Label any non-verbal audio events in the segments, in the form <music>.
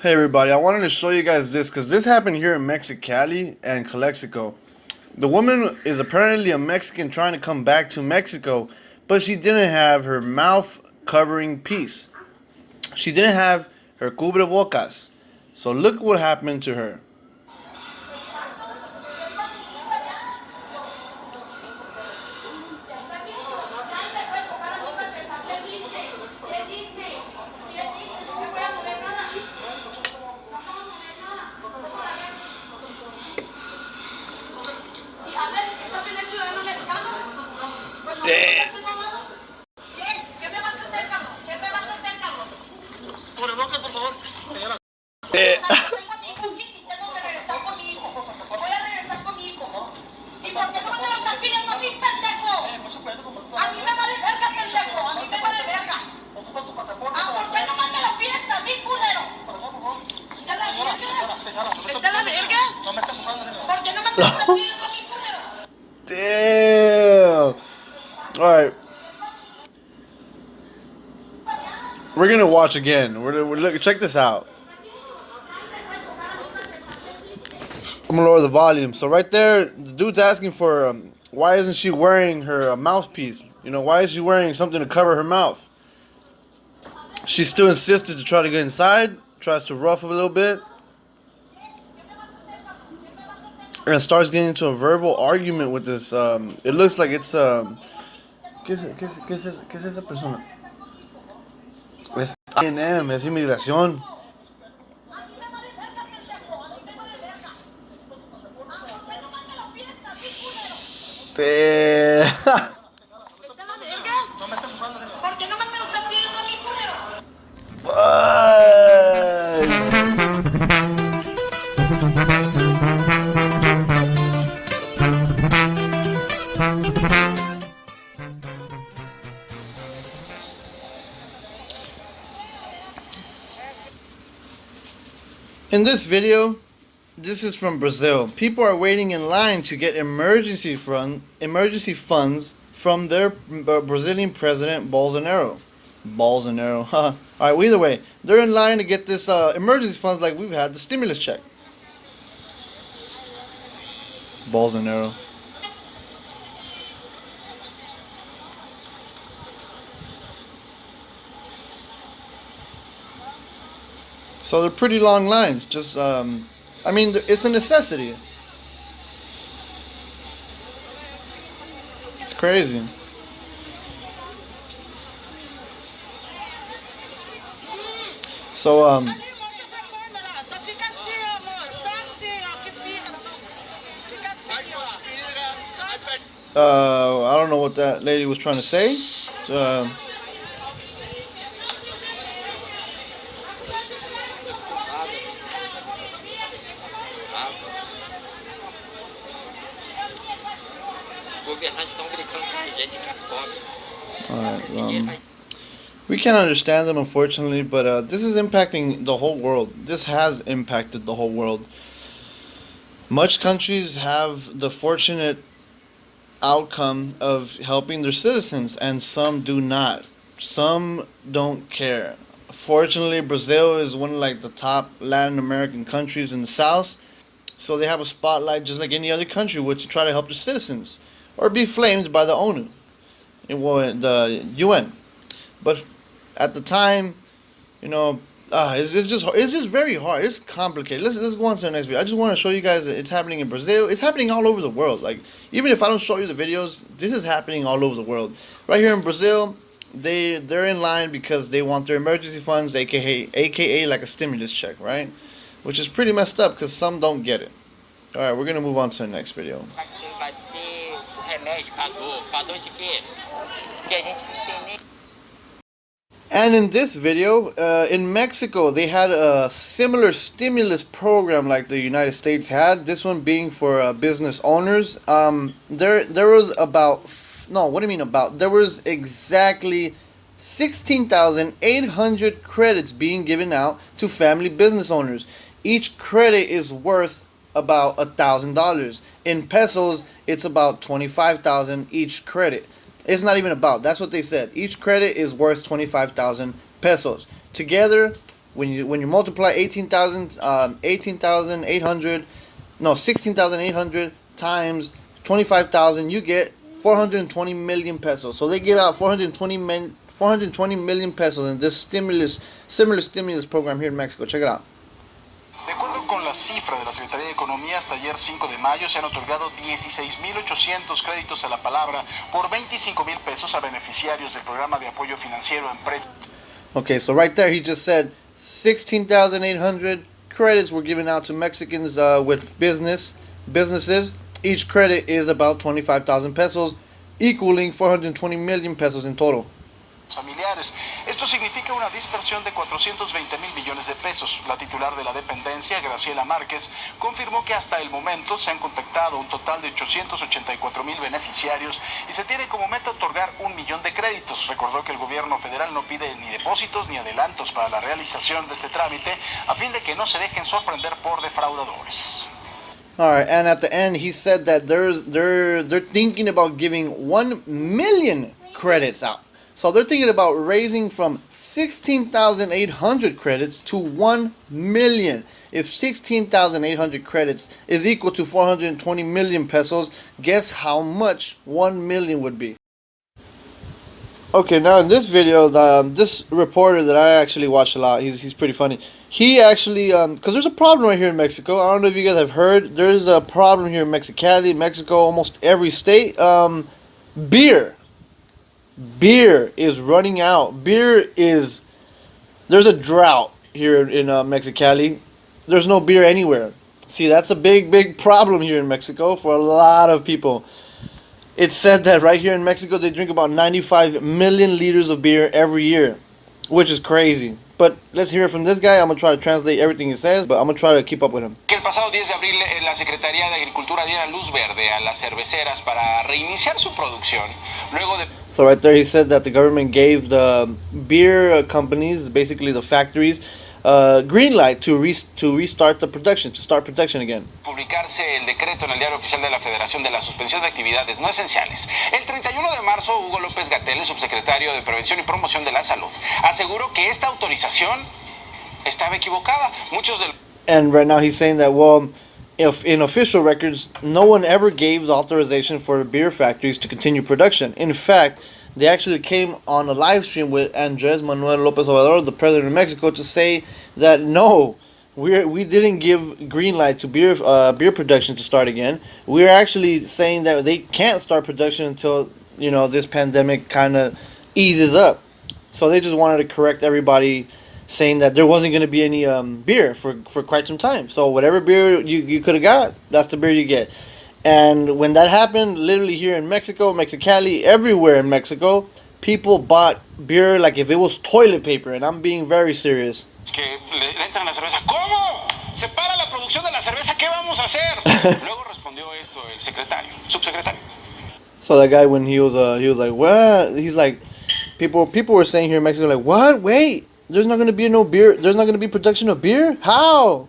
Hey everybody, I wanted to show you guys this because this happened here in Mexicali and Calexico. The woman is apparently a Mexican trying to come back to Mexico, but she didn't have her mouth covering piece. She didn't have her cubrebocas. So look what happened to her. All right. We're gonna watch again. We're, we're look. Check this out. I'm gonna lower the volume. So right there, the dude's asking for um, why isn't she wearing her uh, mouthpiece? You know, why is she wearing something to cover her mouth? She still insisted to try to get inside. Tries to rough a little bit. And starts getting into a verbal argument with this. Um, it looks like it's um, ¿Qué es, qué es, qué es, esa persona? Es INM, es inmigración. Te... <laughs> In this video, this is from Brazil. People are waiting in line to get emergency fund, emergency funds from their Brazilian president Bolsonaro. Bolsonaro, <laughs> huh? All right. Well, either way, they're in line to get this uh, emergency funds, like we've had the stimulus check. Bolsonaro. So they're pretty long lines. Just, um, I mean, it's a necessity. It's crazy. So, um, uh, I don't know what that lady was trying to say. So, uh, Alright, um, we can't understand them unfortunately, but uh, this is impacting the whole world. This has impacted the whole world. Much countries have the fortunate outcome of helping their citizens, and some do not. Some don't care. Fortunately, Brazil is one of like the top Latin American countries in the south, so they have a spotlight just like any other country would to try to help their citizens or be flamed by the ONU, the UN. But at the time, you know, uh, it's, it's just it's just very hard. It's complicated. Let's let's go on to the next video. I just want to show you guys that it's happening in Brazil. It's happening all over the world. Like even if I don't show you the videos, this is happening all over the world. Right here in Brazil, they they're in line because they want their emergency funds, aka aka like a stimulus check, right? Which is pretty messed up because some don't get it. All right, we're gonna move on to the next video. And in this video, uh, in Mexico, they had a similar stimulus program like the United States had. This one being for uh, business owners. Um, there, there was about no. What do you mean about? There was exactly sixteen thousand eight hundred credits being given out to family business owners. Each credit is worth about a thousand dollars. In pesos, it's about twenty five thousand each credit. It's not even about. That's what they said. Each credit is worth 25,000 pesos. Together, When you when you multiply 18,000 um, 18,800 no 16,800 times 25,000 you get 420 million pesos. So they give out 420 million 420 million pesos in this stimulus similar stimulus program here in Mexico. Check it out. Acuerdo con la cifra de la Secretaría de Economía, hasta ayer 5 de mayo se han otorgado 16.800 créditos a la palabra por 25 mil pesos a beneficiarios del programa de apoyo financiero a empresas. Okay, so right there he just said 16,800 credits were given out to Mexicans uh, with business businesses. Each credit is about 25,000 pesos, equaling 420 million pesos in total. Familiares. Esto significa una dispersión de 420 mil millones de pesos. La titular de la dependencia, Graciela Márquez, confirmó que hasta el momento se han contactado un total de 884 mil beneficiarios y se tiene como meta otorgar un millón de créditos. Recordó que el gobierno federal no pide ni depósitos ni adelantos para la realización de este trámite a fin de que no se dejen sorprender por defraudadores. All right, and at the end he said that there's they're they're thinking about giving 1 million credits out. So they're thinking about raising from 16,800 credits to 1 million. If 16,800 credits is equal to 420 million pesos, guess how much 1 million would be? Okay, now in this video, the, this reporter that I actually watch a lot, he's, he's pretty funny. He actually, because um, there's a problem right here in Mexico. I don't know if you guys have heard. There's a problem here in Mexicali, Mexico, almost every state. Um, beer beer is running out. Beer is there's a drought here in uh, Mexicali. There's no beer anywhere. See, that's a big, big problem here in Mexico for a lot of people. It's said that right here in Mexico they drink about 95 million liters of beer every year, which is crazy. But let's hear it from this guy. I'm going to try to translate everything he says, but I'm going to try to keep up with him. El pasado 10 de abril eh, la Secretaría de Agricultura diera luz verde a las cerveceras para reiniciar su producción. Luego de So right there he said that the government gave the beer companies, basically the factories, uh, green light to, re to restart the production, to start production again. Publicarse el decreto en el diario oficial de la Federación de la suspensión de actividades no esenciales. El 31 de marzo, Hugo López Gatell, subsecretario de Prevención y Promoción de la Salud, aseguró que esta autorización estaba equivocada. Muchos del And right now he's saying that well, if in official records, no one ever gave the authorization for beer factories to continue production. In fact, they actually came on a live stream with Andres Manuel Lopez Obrador, the president of Mexico, to say that no, we we didn't give green light to beer uh, beer production to start again. We're actually saying that they can't start production until you know this pandemic kind of eases up. So they just wanted to correct everybody, saying that there wasn't going to be any um, beer for for quite some time. So whatever beer you you could have got, that's the beer you get. And when that happened, literally here in Mexico, Mexicali, everywhere in Mexico, people bought beer like if it was toilet paper, and I'm being very serious. que le entran la cerveza. ¿Cómo? ¿Se para la producción de la cerveza? ¿Qué vamos a hacer? <laughs> Luego respondió esto el secretario, subsecretario. So that guy, when he was, uh, he was like, "What?" He's like, people, people were saying here in Mexico, like, "What? Wait, there's not gonna be no beer. There's not gonna be production of beer. How?"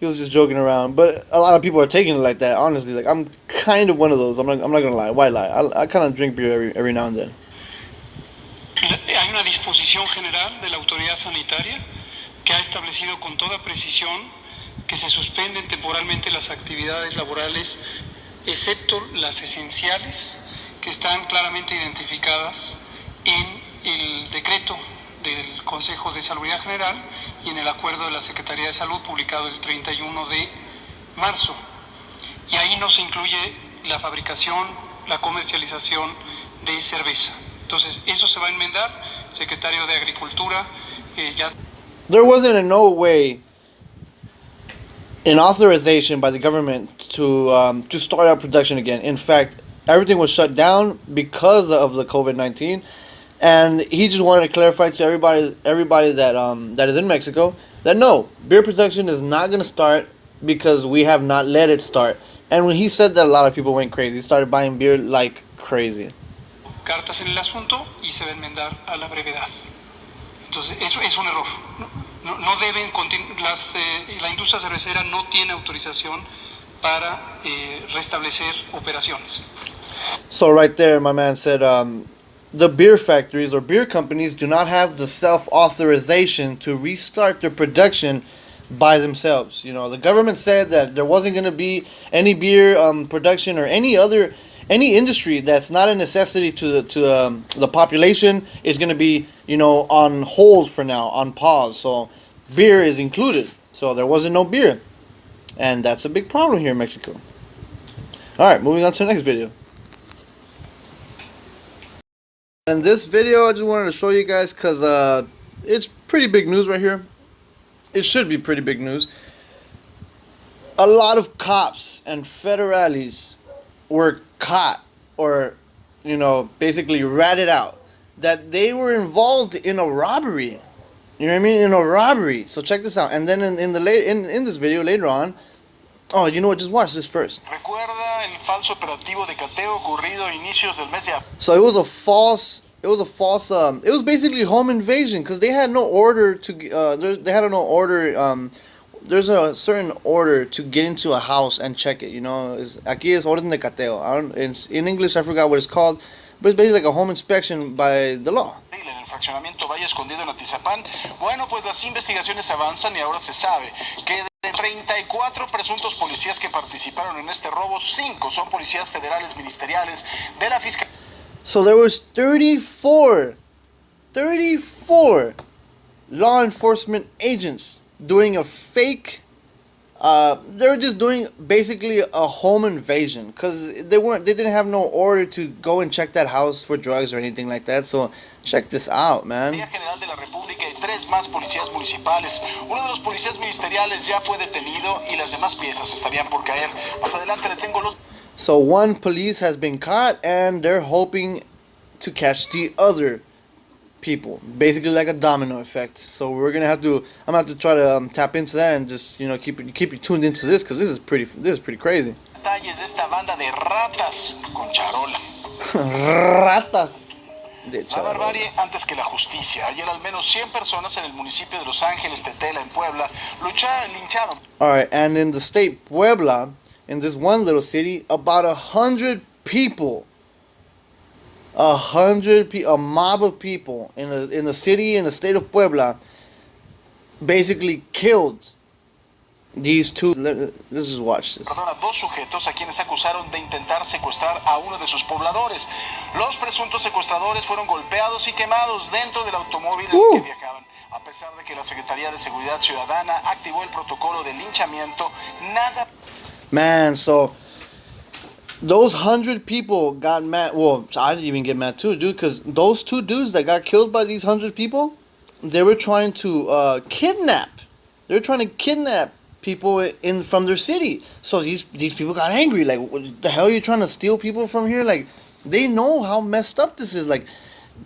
He was just joking around, but a lot of people are taking it like that. Honestly, like I'm kind of one of those. I'm not, I'm not gonna lie. Why lie? I, I kind of drink beer every, every now and then. Hay una disposición general de la autoridad sanitaria que ha establecido con toda precisión que se suspenden temporalmente las actividades laborales, excepto las esenciales, que están claramente identificadas en el decreto del Consejo de Salud General y en el acuerdo de la Secretaría de Salud publicado el 31 de marzo. Y ahí no se incluye la fabricación, la comercialización de cerveza. Entonces, eso se va a enmendar. Secretario de Agricultura eh, ya There wasn't in no way an authorization by the government to um, to start up production again. In fact, everything was shut down because of the COVID nineteen, and he just wanted to clarify to everybody everybody that um, that is in Mexico that no beer production is not going to start because we have not let it start. And when he said that, a lot of people went crazy. Started buying beer like crazy. cartas en el asunto y se va a enmendar a la brevedad. Entonces, eso es un error. No, no deben, las, eh, la industria cervecera no tiene autorización para eh, restablecer operaciones. So right there, my man said, um, the beer factories or beer companies do not have the self authorization to restart their production by themselves. You know, the government said that there wasn't going to be any beer um, production or any other any industry that's not a necessity to the to um, the population is going to be you know on hold for now, on pause. So beer is included. So there wasn't no beer, and that's a big problem here in Mexico. All right, moving on to the next video. In this video, I just wanted to show you guys because uh, it's pretty big news right here. It should be pretty big news. A lot of cops and federales were caught or, you know, basically ratted out that they were involved in a robbery. You know what I mean? In a robbery. So check this out. And then in, in the late in, in this video later on, oh, you know what? Just watch this first. Recuerda el falso operativo de cateo ocurrido a inicios del mes de. So it was a false. It was a false. Um, it was basically home invasion because they had no order to. Uh, there- they had no order. Um, there's a certain order to get into a house and check it. You know, is aquí es orden de cateo. I don't. In, in English, I forgot what it's called, but it's basically like a home inspection by the law. Fraccionamiento Valle Escondido en Atizapán. Bueno, pues las investigaciones avanzan y ahora se sabe que de 34 presuntos policías que participaron en este robo, 5 son policías federales ministeriales de la Fiscalía So there was 34, 34 law enforcement agents doing a fake. Uh, they were just doing basically a home invasion because they weren't. They didn't have no order to go and check that house for drugs or anything like that. So check this out, man. General de la República y tres más policías municipales. Uno de los policías ministeriales ya fue detenido y las demás piezas estarían por caer. Más adelante le tengo los So one police has been caught, and they're hoping to catch the other people. Basically, like a domino effect. So we're gonna have to. I'm gonna have to try to um, tap into that and just you know keep it- keep you tuned into this because this is pretty this is pretty crazy. detalles de esta banda de ratas con charola. <laughs> Ratas. De La barbarie antes que la justicia. Ayer al menos 100 personas en el municipio de Los Ángeles, Tetela, en Puebla, lucharon, lincharon All right, and in the state Puebla, in this one little city, about a hundred people, a hundred, pe- a mob of people in a, in the city in the state of Puebla, basically killed these two. Let's just watch this. dos sujetos a quienes acusaron de intentar secuestrar a uno de sus pobladores. Los presuntos secuestradores fueron golpeados y quemados dentro del automóvil en Uh. el que viajaban. A pesar de que la Secretaría de Seguridad Ciudadana activó el protocolo de linchamiento, nada Man, so those hundred people got mad. Well, I didn't even get mad too, dude, because those two dudes that got killed by these hundred people, they were trying to uh, kidnap. They were trying to kidnap people in from their city. So these these people got angry. Like, what the hell are you trying to steal people from here? Like, they know how messed up this is. Like,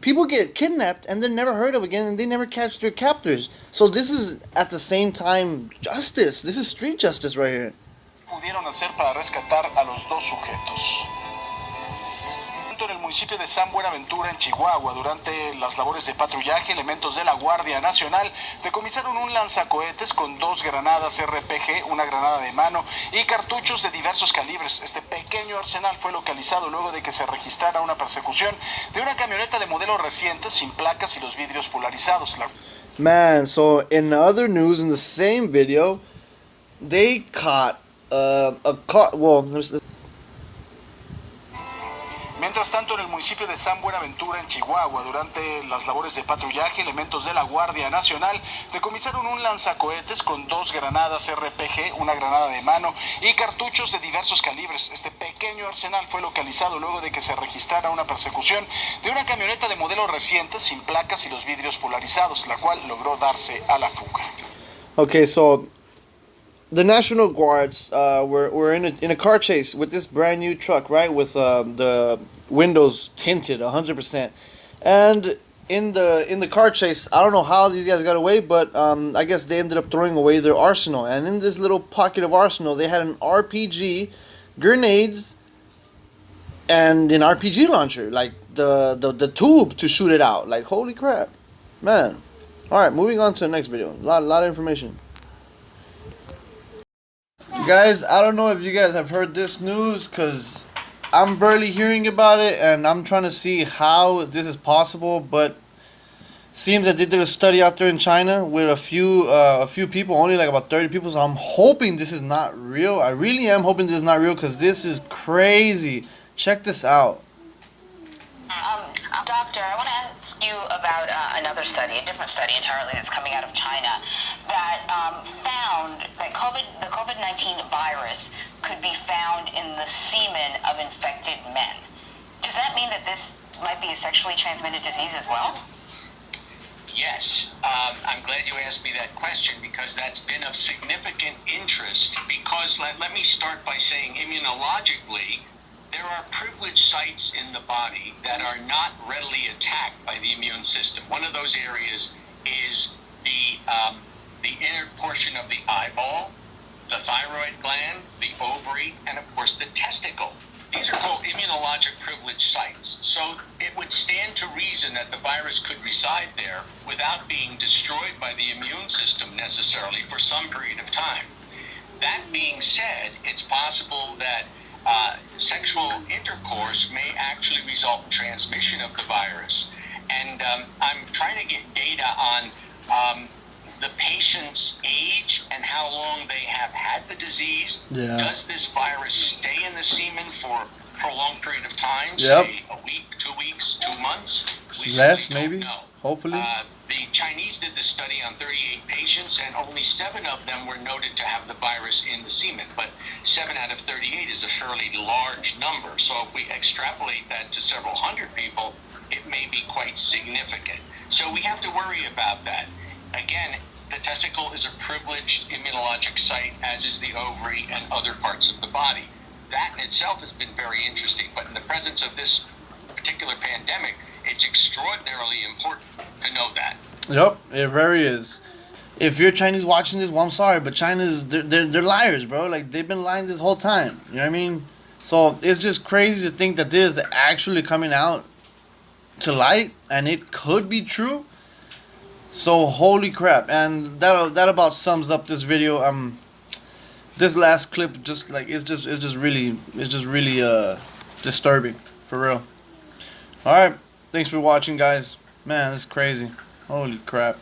people get kidnapped and they're never heard of again, and they never catch their captors. So this is at the same time justice. This is street justice right here. pudieron hacer para rescatar a los dos sujetos. En el municipio de San Buenaventura, en Chihuahua, durante las labores de patrullaje, elementos de la Guardia Nacional decomisaron un lanzacohetes con dos granadas RPG, una granada de mano y cartuchos de diversos calibres. Este pequeño arsenal fue localizado luego de que se registrara una persecución de una camioneta de modelo reciente sin placas y los vidrios polarizados. La Man, so in other news, in the same video, they caught uh, a car. Well, Mientras tanto, en el municipio de San Buenaventura, en Chihuahua, durante las labores de patrullaje, elementos de la Guardia Nacional decomisaron un lanzacohetes con dos granadas RPG, una granada de mano y cartuchos de diversos calibres. Este pequeño arsenal fue localizado luego de que se registrara una persecución de una camioneta de modelo reciente sin placas y los vidrios polarizados, la cual logró darse a la fuga. okay, so the National Guards uh, were, were in a, in a car chase with this brand new truck, right? With um, the windows tinted 100%. And in the in the car chase, I don't know how these guys got away, but um, I guess they ended up throwing away their arsenal. And in this little pocket of arsenal, they had an RPG, grenades, and an RPG launcher, like the, the the tube to shoot it out. Like holy crap, man! All right, moving on to the next video. A lot, a lot of information. Guys, I don't know if you guys have heard this news, cause I'm barely hearing about it, and I'm trying to see how this is possible. But seems that they did a study out there in China with a few uh, a few people, only like about 30 people. So I'm hoping this is not real. I really am hoping this is not real because this is crazy. Check this out. Um, doctor, I want to ask you about uh, another study, a different study entirely that's coming out of China that um, found that COVID, the COVID-19 virus could be found in the semen of infected men. Does that mean that this might be a sexually transmitted disease as well? Yes, um, I'm glad you asked me that question because that's been of significant interest. Because let, let me start by saying immunologically, there are privileged sites in the body that are not readily attacked by the immune system. One of those areas is the um, the inner portion of the eyeball, the thyroid gland, the ovary, and of course the testicle. These are called immunologic privileged sites. So it would stand to reason that the virus could reside there without being destroyed by the immune system necessarily for some period of time. That being said, it's possible that uh, sexual intercourse may actually result in transmission of the virus. And um, I'm trying to get data on um, the patient's age and how long they have had the disease. Yeah. Does this virus stay in the semen for a prolonged period of time? Yep. Say a week, two weeks, two months? We Less, maybe. know. Hopefully. Uh, Chinese did the study on 38 patients, and only seven of them were noted to have the virus in the semen. But seven out of 38 is a fairly large number. So if we extrapolate that to several hundred people, it may be quite significant. So we have to worry about that. Again, the testicle is a privileged immunologic site, as is the ovary and other parts of the body. That in itself has been very interesting, but in the presence of this particular pandemic, it's extraordinarily important to know that. Yep, it very is. If you're Chinese watching this, well, I'm sorry, but China's they're, they're, they're liars, bro. Like they've been lying this whole time. You know what I mean? So it's just crazy to think that this is actually coming out to light, and it could be true. So holy crap! And that that about sums up this video. Um, this last clip just like it's just it's just really it's just really uh disturbing for real. All right, thanks for watching, guys. Man, this is crazy. Holy crap.